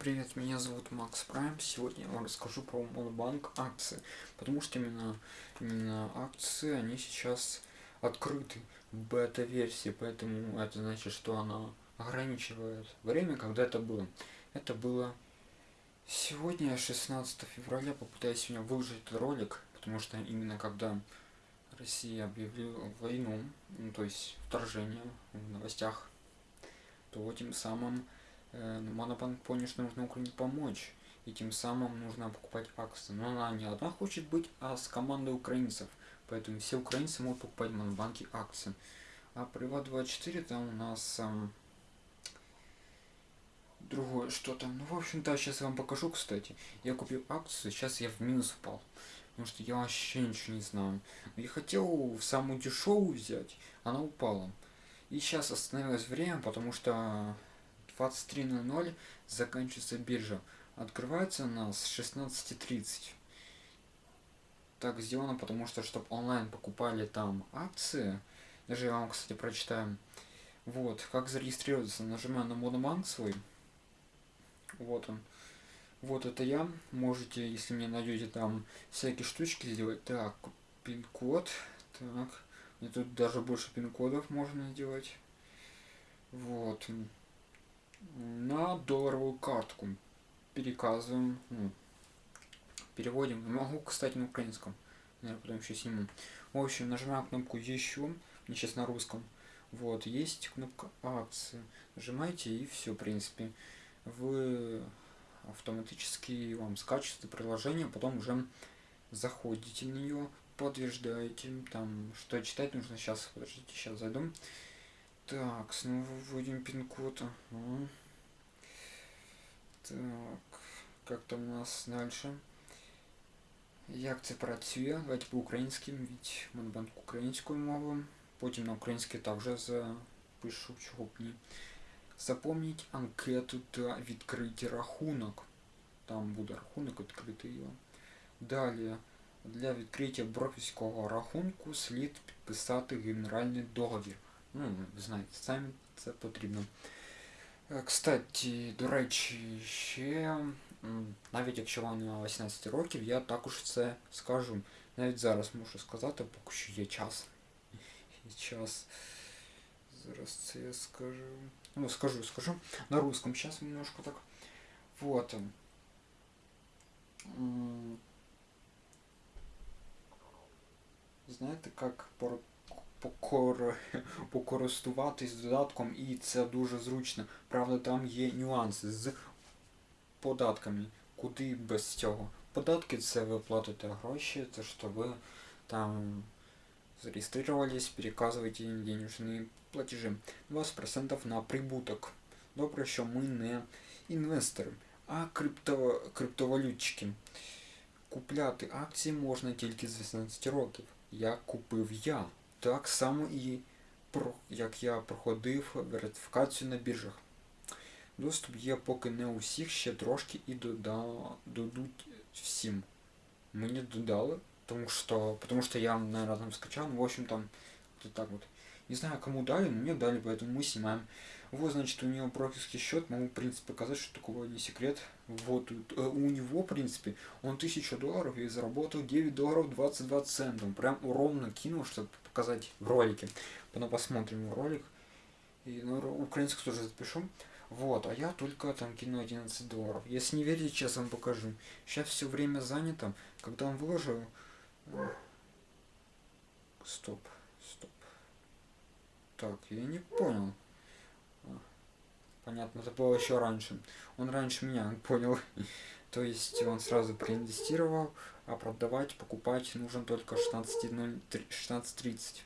Привет, меня зовут Макс Прайм. Сегодня я вам расскажу про Монобанк акции. Потому что именно, именно акции, они сейчас открыты в бета-версии. Поэтому это значит, что она ограничивает время, когда это было. Это было сегодня, 16 февраля. Попытаюсь сегодня выложить этот ролик. Потому что именно когда Россия объявила войну, ну, то есть вторжение в новостях, то тем самым э, Монобанк понял, что нужно Украине помочь. И тем самым нужно покупать акции. Но она не одна хочет быть, а с командой украинцев. Поэтому все украинцы могут покупать в Монобанке акции. А Приват 24 там у нас эм, другое что там. Ну, в общем-то, сейчас я вам покажу, кстати. Я купил акцию, сейчас я в минус упал. Потому что я вообще ничего не знаю. Я хотел самую дешевую взять, она упала. И сейчас остановилось время, потому что 23.00 заканчивается биржа. Открывается она с 16.30. Так сделано, потому что, чтобы онлайн покупали там акции, даже я вам, кстати, прочитаю. Вот, как зарегистрироваться, нажимаю на Мономанк свой. Вот он. Вот это я. Можете, если мне найдете там всякие штучки сделать. Так, пин-код. Так. И тут даже больше пин-кодов можно сделать. Вот. На долларовую картку переказываем. Ну, переводим. Могу, кстати, на украинском. Наверное, потом еще сниму. В общем, нажимаем кнопку еще. Мне сейчас на русском. Вот, есть кнопка акции. Нажимаете и все, в принципе. Вы автоматически вам скачивается приложение, потом уже заходите на нее, подтверждаете, там, что читать нужно, сейчас, подождите, сейчас зайду. Так, снова вводим пин-код. Ага. Так, как там у нас дальше? Як це працює? Давайте по-українськи, ведь Монобанк українською мовою. Потім на українській також запишу, чого б ні. Запомніть анкету та відкрити рахунок. Там буде рахунок відкритий. Далі для відкриття брокерського рахунку слід підписати генеральний договір. Ну, ви знаєте, самі це потрібно. Кстати, до речі, ще, навіть якщо вам на 18 років, я також це скажу. Навіть зараз можу сказати, поки що є час. Є час. Зараз це я скажу. Ну, скажу, скажу. На русском сейчас немножко так. Вот. Знаєте, як покор... покористуватись додатком і це дуже зручно. Правда, там є нюанси з податками. Куди без цього? Податки це ви платите гроші, це що ви там зарегистрировались, переказуєте денежні платежі. 20% на прибуток. Добре, що ми не інвестори, а крипто... криптовалютчики. Купляти акції можна тільки з 18 років. Як купив я. Так само і як я проходив верифікацію на біржах. Доступ є поки не у всіх, ще трошки і дадуть всім. Мені додали, тому що, потому что я, наверное, там скачал, ну, в общем, там, вот так вот. Не знаю, кому дали, но мне дали, поэтому мы снимаем. Вот, значит, у него брокерский счет, могу, в принципе, показать, что такого не секрет. Вот, э, у него, в принципе, он 1000 долларов и заработал 9 долларов 22 цента. Он прям ровно кинул, чтобы показать в ролике. Потом посмотрим его ролик. И ну, украинский тоже запишу. Вот, а я только там кину 11 долларов. Если не верите, сейчас вам покажу. Сейчас все время занято. Когда он выложил... Стоп, стоп. Так, я не понял. Понятно, это было еще раньше. Он раньше меня понял. То есть он сразу проинвестировал, а продавать, покупать нужно только 16.30 16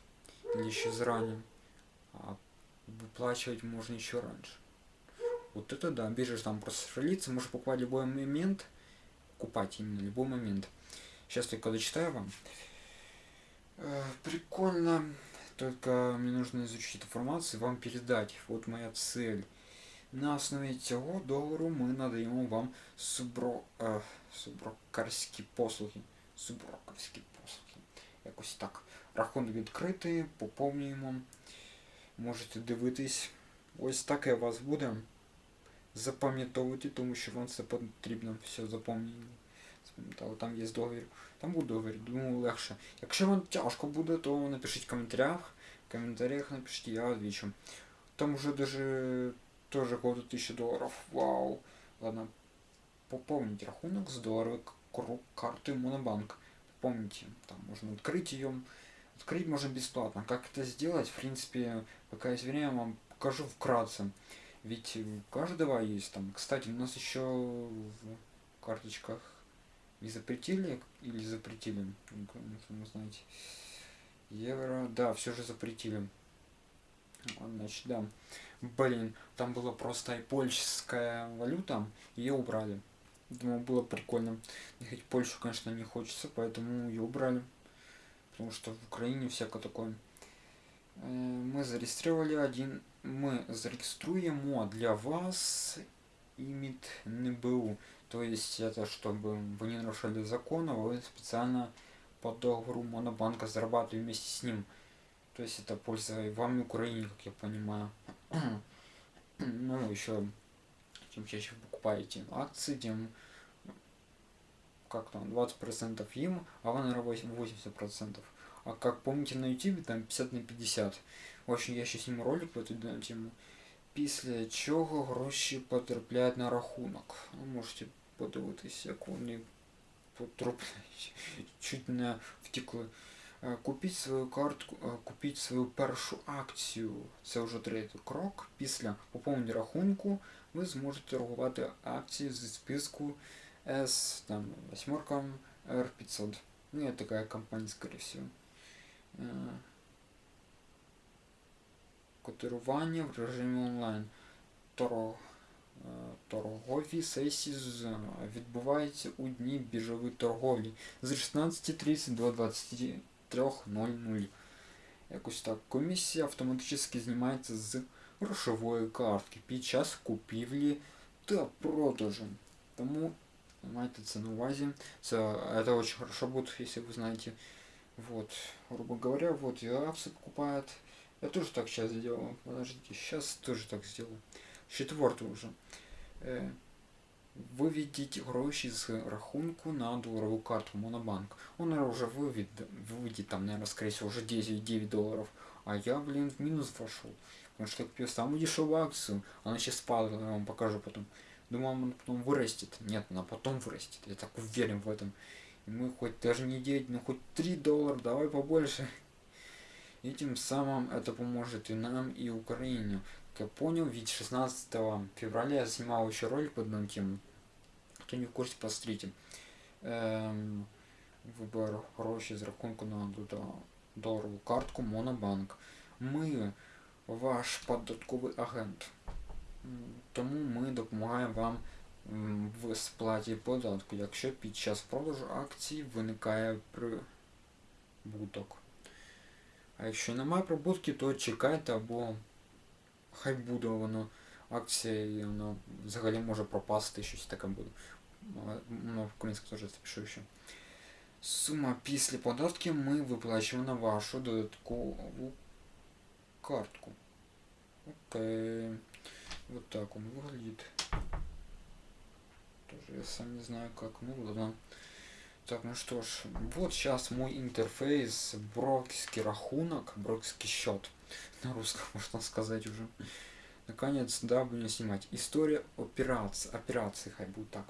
или еще заранее. А выплачивать можно еще раньше. Вот это да, биржа там просто шалится, можно покупать любой момент, купать именно любой момент. Сейчас только дочитаю вам. Э, прикольно. Только мне нужно изучить информацию, вам передать. Вот моя цель. На основі цього договору ми надаємо вам субро, е, суброкарські послуги. Суброкарські послуги. Якось так. Рахунок відкритий, поповнюємо. Можете дивитись. Ось таке у вас буде. запам'ятовувати, тому що вам це потрібно все запам'ятати. Там є договір. Там буде договір, думаю, легше. Якщо вам тяжко буде, то напишіть в коментарях. В комментариях напишите, я отвечу. Там уже даже тоже 1000 долларов. Вау. Ладно. Пополнить рахунок с долларовой карты Монобанк. Помните, там можно открыть ее. Открыть можно бесплатно. Как это сделать? В принципе, пока есть время, вам покажу вкратце. Ведь у каждого есть там. Кстати, у нас еще в карточках не запретили или запретили? Ну, знаете. Евро, да, все же запретили. Значит, да. Блин, там была просто и польская валюта, ее убрали. Думаю, было прикольно. Ехать в Польшу, конечно, не хочется, поэтому ее убрали. Потому что в Украине всякое такое. Э, мы зарегистрировали один... Мы зарегистрируем для вас имит НБУ. То есть это чтобы вы не нарушали закон, а вы специально по договору Монобанка зарабатываете вместе с ним. То есть это польза и вам и Украине, как я понимаю. ну, еще чем чаще вы покупаете акции, тем как там 20% им, а вы, наверное, 80%. А как помните на YouTube, там 50 на 50. В общем, я ще зніму ролик по эту тему. Після чого гроші потрапляють на рахунок. Ну, можете подивитися, як вони потрапляють. Чуть не втекли. Е, купіть свою картку, е, купіть свою першу акцію. Це вже третій крок. Після поповнення рахунку ви зможете торгувати акції зі списку S, там, восьмерка R500. Ну, это такая компания, скорее всего. Е, котирування в режимі онлайн. Торг, торгові сесії відбуваються у дні біржової торговлі з 16.30 до 20. 3.00. Якось так. Комісія автоматично знімається з грошової картки під час купівлі та продажу. Тому майте це на увазі. Це, это очень хорошо будет, если вы знаете. Вот, грубо говоря, вот и акции покупает. Я тоже так сейчас сделал. Подождите, сейчас тоже так сделаю. Четвертый уже. Э, виведіть гроші з рахунку на долларовую карту Монобанк. Он, уже выведет, выведет там, наверное, скорее всего, уже 9, 9 долларов. А я, блин, в минус вошел. Потому что я купил самую дешевую акцию. Она сейчас падала, я вам покажу потом. Думал, она потом вырастет. Нет, она потом вырастет. Я так уверен в этом. И мы хоть даже не 9, но хоть 3 доллара, давай побольше. И тем самым это поможет и нам, и Украине Как я понял, ведь 16 февраля я снимал еще ролик под одну тему. Кто не в курсе, посмотрите. Ем, вибор гроші з рахунку на доларову картку Монобанк. Ми ваш податковий агент. Тому ми допомагаємо вам в сплаті податку, якщо під час продажу акцій виникає прибуток. А якщо немає прибутки, то чекайте або хай буде воно акція і воно взагалі може пропасти, щось таке буде. Ну, українська теж запишу ще. Сума після податків ми виплачуємо на вашу додаткову картку. Окей. Вот так он выглядит. Тоже я сам не знаю как. Ну ладно. Так, ну что ж, вот сейчас мой интерфейс, брокерский рахунок, брокерский счет. На русском можно сказать уже. Наконец, да, будем снимать. История операций, операции, хай будет так.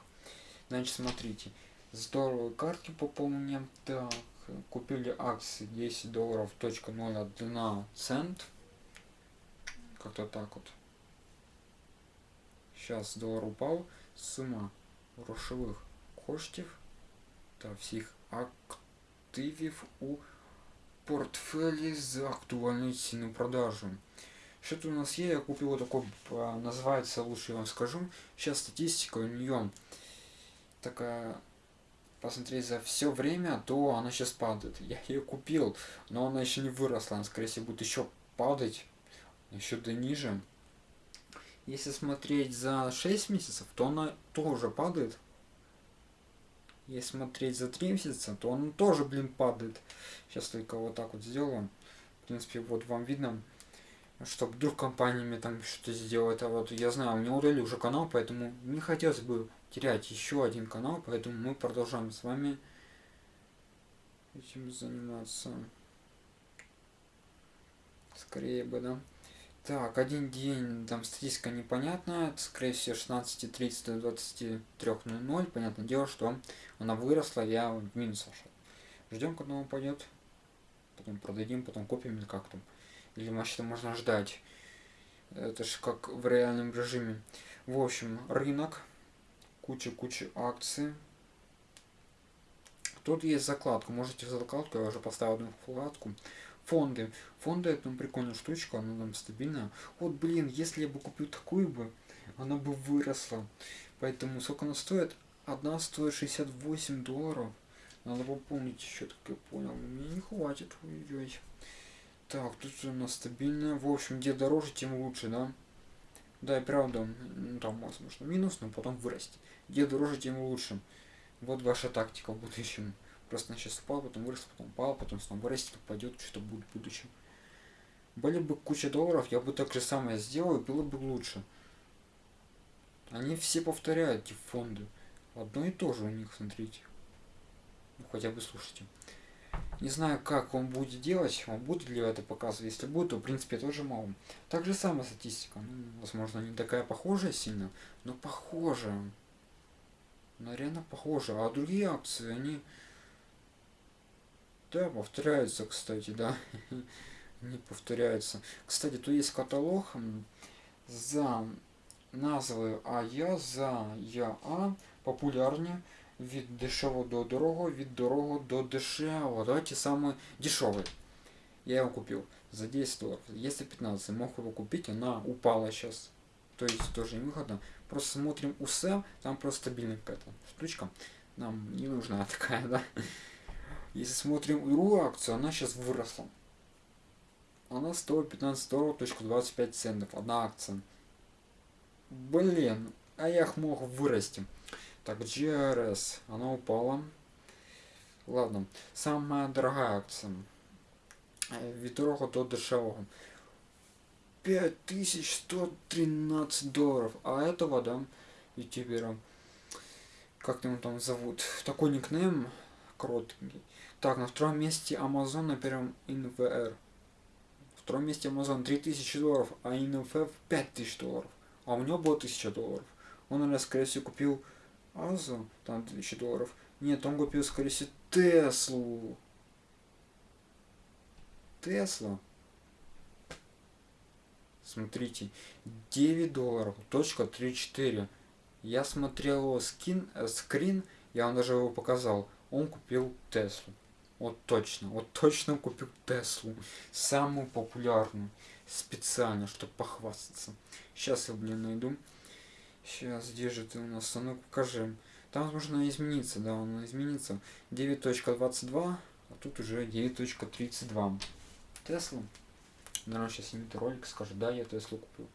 Значит, смотрите. Здорово, картки пополним. Так, купили акции 10 долларов, точка 0,1 цент. Как-то так вот. Сейчас доллар упал. Сумма грошових коштів та всіх активів у портфелі з актуальной ціни продажи. Что тут у нас есть? Я купил вот такой, называется, лучше я вам скажу. Сейчас статистика у нее такая, посмотреть за все время, то она сейчас падает. Я ее купил, но она еще не выросла, она, скорее всего, будет еще падать, еще до ниже. Если смотреть за 6 месяцев, то она тоже падает. Если смотреть за 3 месяца, то он тоже, блин, падает. Сейчас только вот так вот сделаю. В принципе, вот вам видно. чтобы вдруг компания там что-то сделает. А вот я знаю, у меня удалили уже канал, поэтому не хотелось бы терять еще один канал, поэтому мы продолжаем с вами этим заниматься. Скорее бы, да. Так, один день, там статистика непонятная, скорее всего 16.30 до 23.00, понятное дело, что она выросла, я в минус сошел. Ждем, когда он пойдет, потом продадим, потом купим или как там. Или вообще можно ждать. Это же как в реальном режиме. В общем, рынок, куча-куча акций. Тут есть закладка, можете в закладку, я уже поставил одну вкладку фонды. Фонды это ну, прикольная штучка, она там стабильная. Вот, блин, если я бы купил такую бы, она бы выросла. Поэтому сколько она стоит? Одна стоит 68 долларов. Надо пополнить еще, так я понял. Мне не хватит, ой-ой. Так, тут у нас стабильная. В общем, где дороже, тем лучше, да? Да, и правда, ну, там возможно минус, но потом вырасти. Где дороже, тем лучше. Вот ваша тактика в будущем. Просто она сейчас упал, потом вырос, потом упал, потом снова вырастет, упадет, что будет в будущем. Были бы куча долларов, я бы так же самое сделал, и было бы лучше. Они все повторяют эти фонды. Одно и то же у них, смотрите. Ну, хотя бы слушайте. Не знаю, как он будет делать, он будет ли это показывать. Если будет, то, в принципе, тоже мало. Так же самая статистика. Ну, возможно, не такая похожая сильно, но похожая. Но реально похожа. А другие акции, они да, повторяются, кстати, да. Не повторяются. Кстати, тут есть каталог за назвою АЯ, за ЯА популярні від дешевого до дорогого, від дорогого до дешевого. Давайте самый дешевый. Я его купил за 10 долларов. Если 15, мог его купить, она упала сейчас. То есть тоже невыгодно. Просто смотрим УСЭ, там просто стабильная какая-то штучка. Нам не нужна такая, да. Если смотрим ИРУ акцию, она сейчас выросла. Она стоит 15 долларов, точка 25 центов. Одна акция. Блин, а я их мог вырасти. Так, GRS, она упала. Ладно, самая дорогая акция. Дорого до дешевого. 5113 долларов. А этого, да, ютубера, как его там зовут, такой никнейм, короткий. Так, на втором месте Amazon, на первом INVR. На втором месте Amazon 3000 долларов, а INFF 5000 долларов. А у него было 1000 долларов. Он, наверное, скорее всего, купил Азу, там 2000 долларов. Нет, он купил, скорее всего, Теслу. Тесла. Смотрите, 9 долларов, точка 3.4. Я смотрел скин, э, скрин, я вам даже его показал. Он купил Теслу. Вот точно, вот точно купил Теслу. Самую популярную. Специально, чтобы похвастаться. Сейчас я, блин, найду. Сейчас, где же ты у нас? А ну покажи. Там нужно измениться, да, он изменится. 9.22, а тут уже 9.32. Тесла. Наверное, сейчас снимет ролик, скажет, да, я Теслу купил.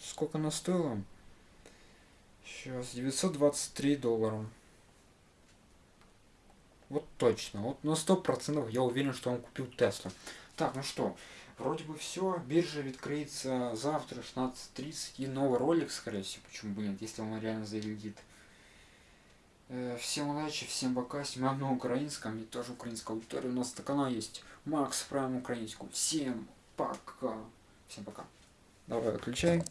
Сколько она стоила? Сейчас, 923 доллара. Вот точно. Вот на сто процентов я уверен, что он купил Теслу. Так, ну что, вроде бы все. Биржа откроется завтра 16.30 и новый ролик, скорее всего. Почему бы нет, если он реально зарядит. Э, всем удачи, всем пока. Снимаем на украинском и тоже украинская аудитория. У нас на канале есть Макс Прайм украинскую. Всем пока. Всем пока. Давай, отключай.